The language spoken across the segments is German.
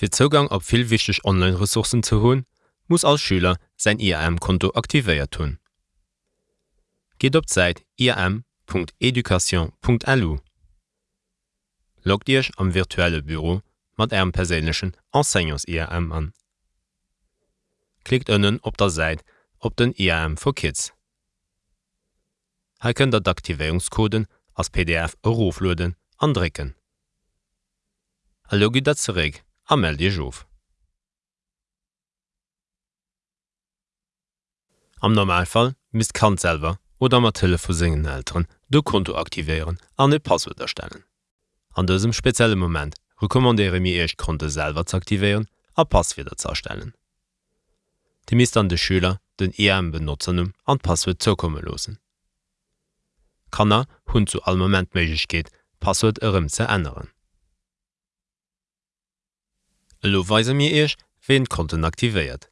Fir Zugang op vill wichtech Online-Ressourcen zu hunn, muss als Schüler sein IAM-Konto aktivéiert tun. Geht op seit iam.education.lu. Loggt Dich am virtuelle Büro mat Äm perélech Enseignants IAM an. Klickt ënnen op der Seit op den IAM for Kids. Ha kën dat d'Aktivéungskoden als PDF Eurofluden andrecken. Allogi dat zerég a meld Dir of. Am Normalfall mis Kantselver oder mat Tëlle vu singen Ären do Konto aktivieren an e Passwort erstellen. An dësem spezielle Moment rekommandere mir eich Konto selber zu aktivieren a Passwider zu erstellen. Die mis an de Schüler den EM benutzernum an Passwort zukomme losen. Kanner hunn zu all moment méigich geht, Passwort ëm ze ändern. Lo weise mir eich wen Konten aktiviert.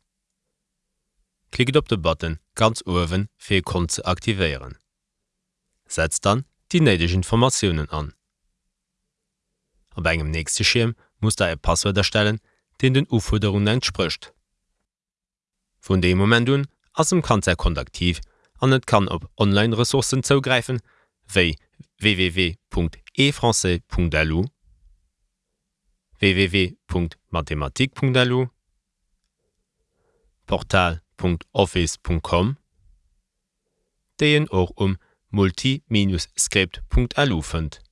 Klicket op de Button ganz owen fir Kon ze aktivieren. Setzt dann die neideg Informationen an. Op engem nächste Schirm muss er e Passwort erstellen, den den Uforderungen entspricht. Von dem Moment un ass dem Kanzer kontaktiv an net kann op Online-Ressourcen zougreifen, wéi www.efrançais.lu, www.mathematik.lu, portal.office.com, déien och um multi-script.lu fënnt.